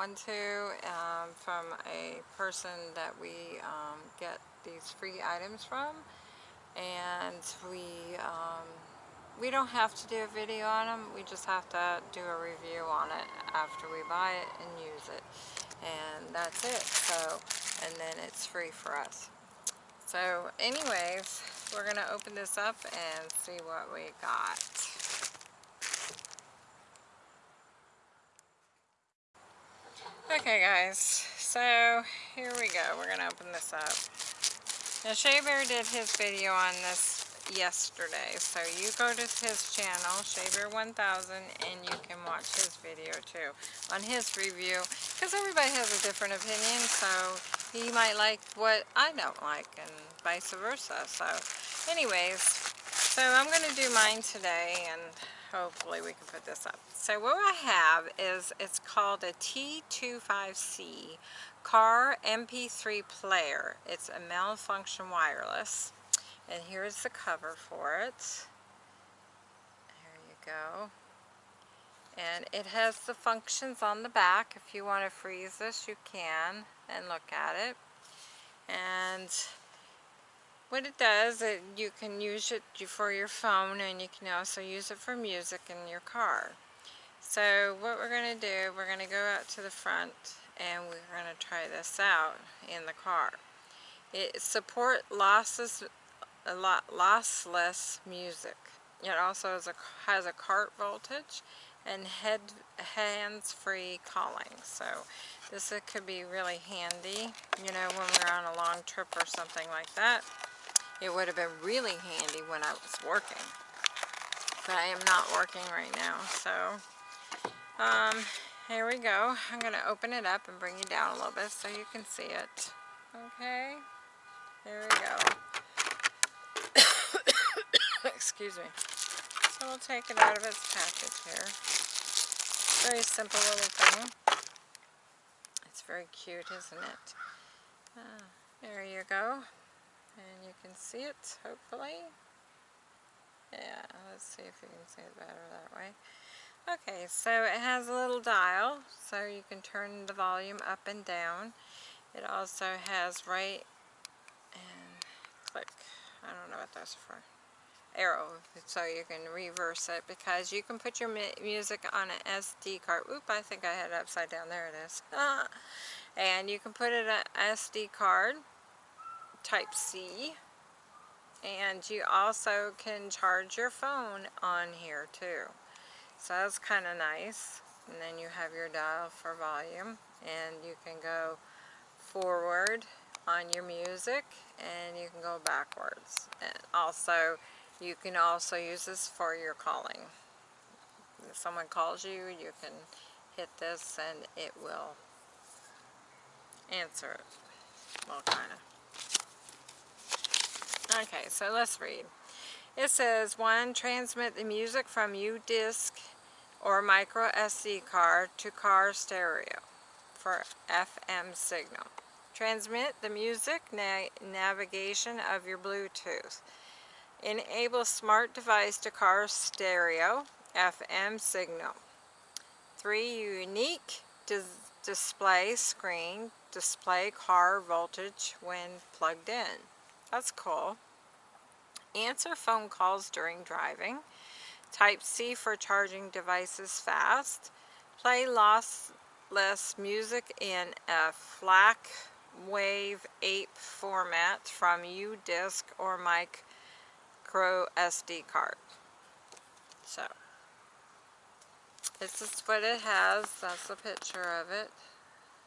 one too um, from a person that we um, get these free items from. And we um, we don't have to do a video on them we just have to do a review on it after we buy it and use it. And that's it. So and then it's free for us. So anyways we're to open this up and see what we got. Okay guys, so here we go. We're going to open this up. Now Shea Bear did his video on this yesterday, so you go to his channel, Shea Bear 1000, and you can watch his video too on his review, because everybody has a different opinion, so he might like what I don't like and vice versa. So anyways, so I'm going to do mine today and hopefully we can put this up. So what I have is, it's called a T25C car MP3 player. It's a malfunction wireless. And here's the cover for it. There you go. And it has the functions on the back. If you want to freeze this, you can and look at it. And what it does, it, you can use it for your phone and you can also use it for music in your car. So what we're going to do, we're going to go out to the front and we're going to try this out in the car. It support lossless, a lot lossless music. It also has a, has a cart voltage and head hands-free calling. So this could be really handy, you know, when we're on a long trip or something like that. It would have been really handy when I was working. But I am not working right now, so um, here we go. I'm going to open it up and bring you down a little bit so you can see it. Okay, there we go. Excuse me. So we'll take it out of its package here. Very simple little thing. It's very cute, isn't it? Uh, there you go. And you can see it, hopefully. Yeah, let's see if you can see it better that way. Okay, so it has a little dial, so you can turn the volume up and down. It also has right and click. I don't know what that's for arrow so you can reverse it because you can put your music on an SD card. Oop, I think I had it upside down. There it is. and you can put it on SD card, type C. And you also can charge your phone on here too. So that's kind of nice. And then you have your dial for volume. And you can go forward on your music and you can go backwards. And also you can also use this for your calling. If someone calls you, you can hit this and it will answer it. Well, kind of. Okay, so let's read. It says, one, transmit the music from U-Disc or micro SD card to car stereo for FM signal. Transmit the music na navigation of your Bluetooth. Enable smart device to car stereo FM signal. Three unique dis display screen display car voltage when plugged in. That's cool. Answer phone calls during driving. Type C for charging devices fast. Play lossless music in a FLAC Wave 8 format from U-Disc or mic micro SD card. So, this is what it has. That's a picture of it.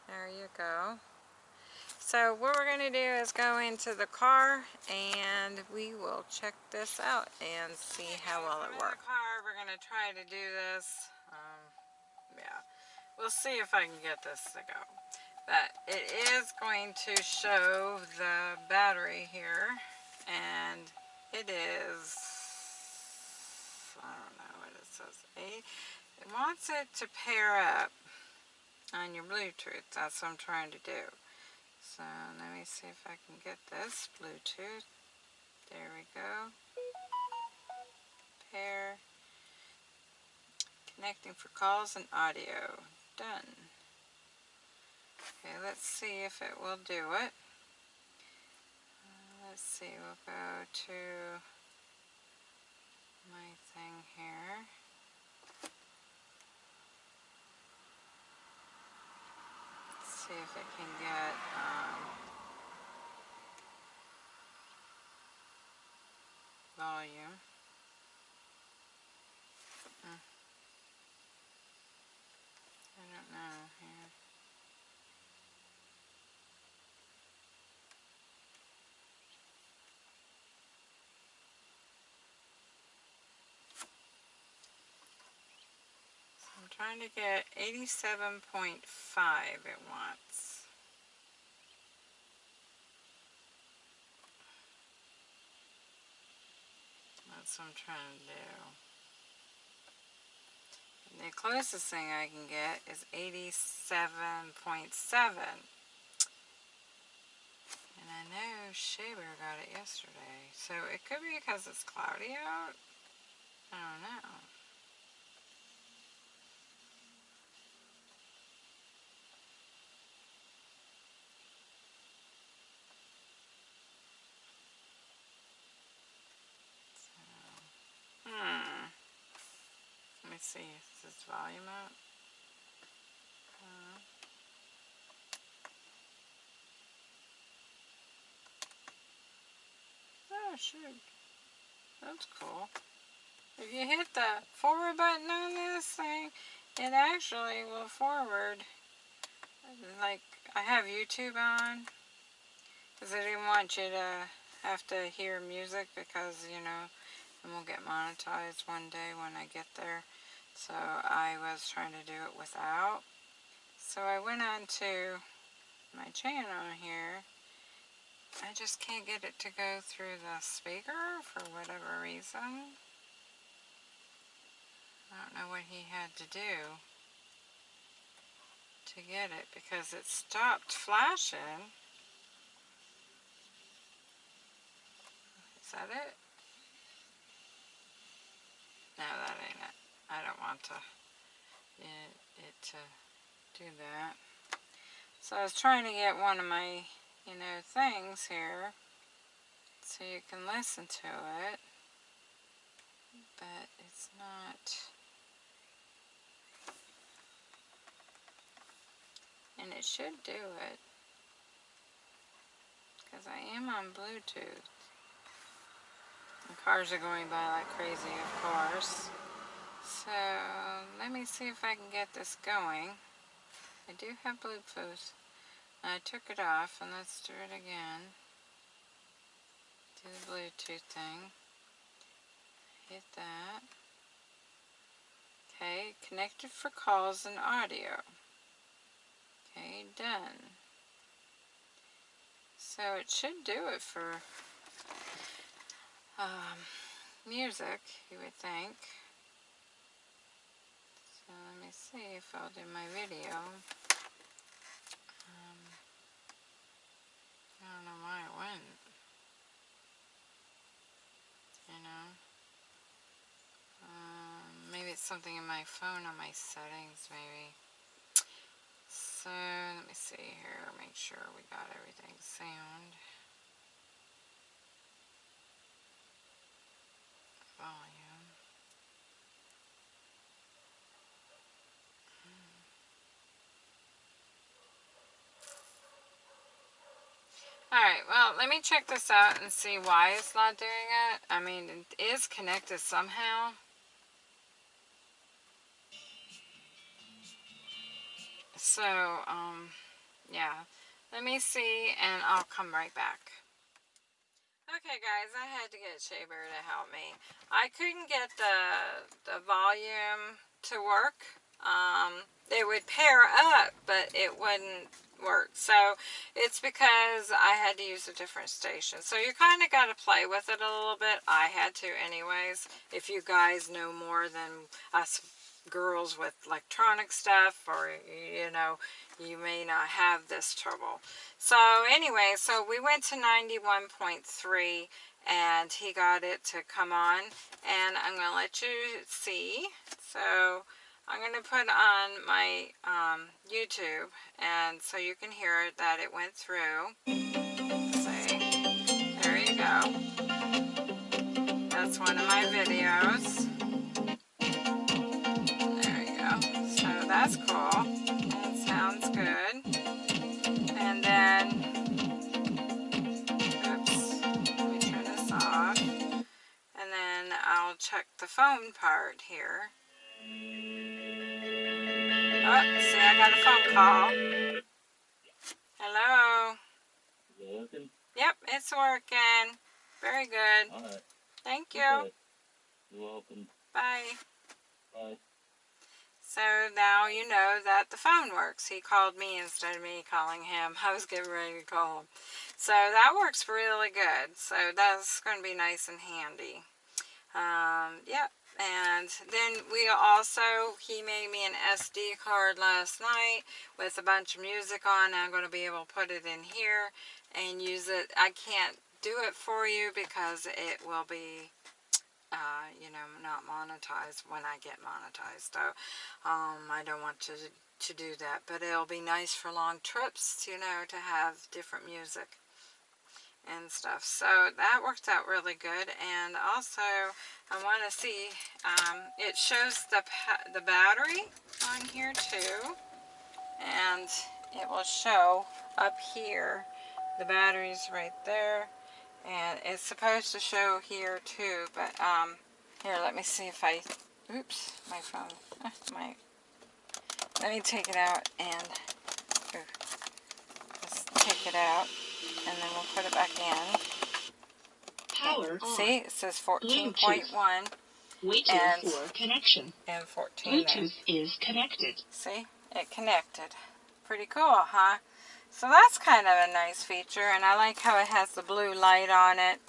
There you go. So what we're going to do is go into the car and we will check this out and see how well it works. car, we're going to try to do this. Um, yeah, we'll see if I can get this to go. But it is going to show the battery here and it is, I don't know what it says, eight. It wants it to pair up on your Bluetooth. That's what I'm trying to do. So let me see if I can get this Bluetooth. There we go. Pair. Connecting for calls and audio. Done. Okay, let's see if it will do it. Uh, let's see, we'll go to my thing here. See if it can get um, volume. Hmm. I don't know here. Trying to get 87.5 it wants. That's what I'm trying to do. And the closest thing I can get is 87.7. And I know Shea Bear got it yesterday. So it could be because it's cloudy out. I don't know. See, is this volume up? Uh, oh, shoot. That's cool. If you hit the forward button on this thing, it actually will forward. Like, I have YouTube on. Because I didn't want you to have to hear music because, you know, and we'll get monetized one day when I get there. So I was trying to do it without. So I went on to my channel here. I just can't get it to go through the speaker for whatever reason. I don't know what he had to do to get it because it stopped flashing. Is that it? No, that ain't it. I don't want to it, it to do that. So I was trying to get one of my, you know, things here so you can listen to it. But it's not... And it should do it. Because I am on Bluetooth. The cars are going by like crazy, of course. So let me see if I can get this going. I do have Bluetooth. I took it off and let's do it again. Do the Bluetooth thing. Hit that. Okay, connected for calls and audio. Okay, done. So it should do it for um, music, you would think. See if I'll do my video. Um, I don't know why it went. You know? Um, maybe it's something in my phone on my settings, maybe. So, let me see here, make sure we got everything sound. Volume. Alright, well, let me check this out and see why it's not doing it. I mean, it is connected somehow. So, um, yeah. Let me see, and I'll come right back. Okay, guys, I had to get Shea Bear to help me. I couldn't get the, the volume to work. Um, they would pair up, but it wouldn't work. So it's because I had to use a different station. So you kind of got to play with it a little bit. I had to anyways. If you guys know more than us girls with electronic stuff or, you know, you may not have this trouble. So anyway, so we went to 91.3 and he got it to come on and I'm to let you see. So I'm going to put on my um, YouTube and so you can hear that it went through. See? There you go. That's one of my videos. There you go. So that's cool. That sounds good. And then, oops, let me turn this off. And then I'll check the phone part here. Oh, see, I got a phone call. Hello? Is it working? Yep, it's working. Very good. Alright. Thank you. Okay. You're welcome. Bye. Bye. So now you know that the phone works. He called me instead of me calling him. I was getting ready to call him. So that works really good. So that's going to be nice and handy. Um, yep. And then we also, he made me an SD card last night with a bunch of music on. I'm going to be able to put it in here and use it. I can't do it for you because it will be, uh, you know, not monetized when I get monetized. So um, I don't want to, to do that. But it'll be nice for long trips, you know, to have different music and stuff. So that worked out really good. And also, I want to see, um, it shows the, the battery on here too. And it will show up here, the battery's right there. And it's supposed to show here too, but um, here, let me see if I, oops, my phone, my, let me take it out and, ooh, let's take it out and then we'll put it back in. Power. See, it says 14.1 Waiting and- for connection. and 14. Bluetooth is connected. See, it connected. Pretty cool, huh? So that's kind of a nice feature, and I like how it has the blue light on it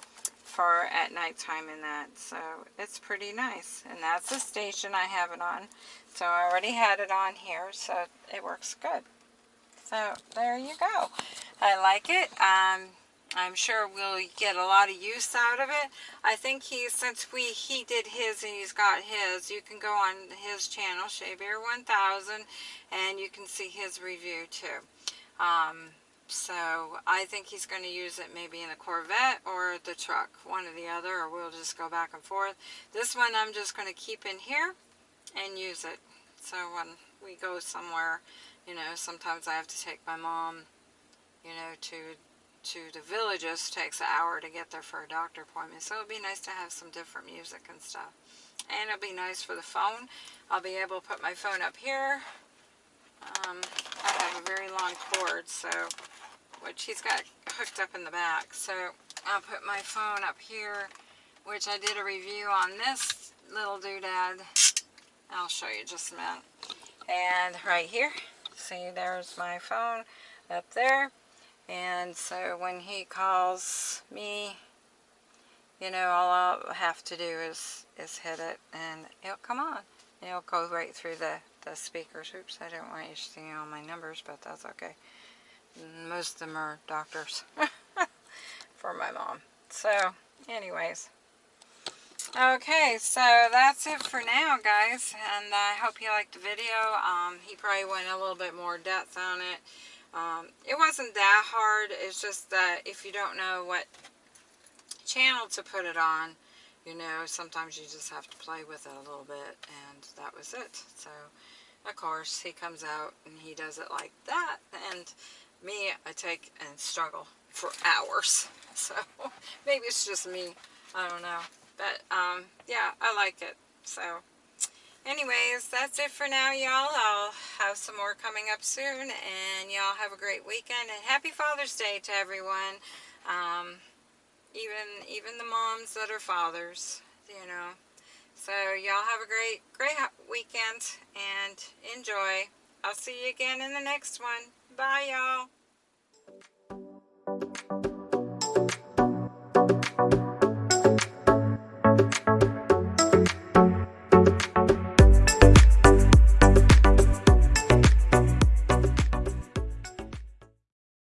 for at nighttime and that. So it's pretty nice, and that's the station I have it on. So I already had it on here, so it works good. So there you go. I like it. Um, I'm sure we'll get a lot of use out of it. I think he, since we he did his and he's got his, you can go on his channel, Shea Bear 1000, and you can see his review too. Um, so I think he's going to use it maybe in the Corvette or the truck, one or the other, or we'll just go back and forth. This one I'm just going to keep in here and use it. So when we go somewhere, you know, sometimes I have to take my mom, you know, to to the villages. takes an hour to get there for a doctor appointment. So it'd be nice to have some different music and stuff. And it'll be nice for the phone. I'll be able to put my phone up here. Um, I have a very long cord, so which he's got hooked up in the back. So I'll put my phone up here, which I did a review on this little doodad. I'll show you just a minute. And right here, see there's my phone up there. And so when he calls me, you know, all I'll have to do is, is hit it and it'll come on. It'll go right through the, the speakers. Oops, I didn't want you seeing all my numbers, but that's okay. Most of them are doctors for my mom. So, anyways. Okay, so that's it for now, guys. And I hope you liked the video. Um, he probably went a little bit more depth on it. Um, it wasn't that hard. It's just that if you don't know what channel to put it on, you know, sometimes you just have to play with it a little bit. And that was it. So, of course, he comes out and he does it like that. And me, I take and struggle for hours. So, maybe it's just me. I don't know. But, um, yeah, I like it. So, anyways, that's it for now, y'all. I'll have some more coming up soon. And y'all have a great weekend. And happy Father's Day to everyone. Um, even, even the moms that are fathers, you know. So, y'all have a great, great weekend. And enjoy. I'll see you again in the next one. Bye, y'all.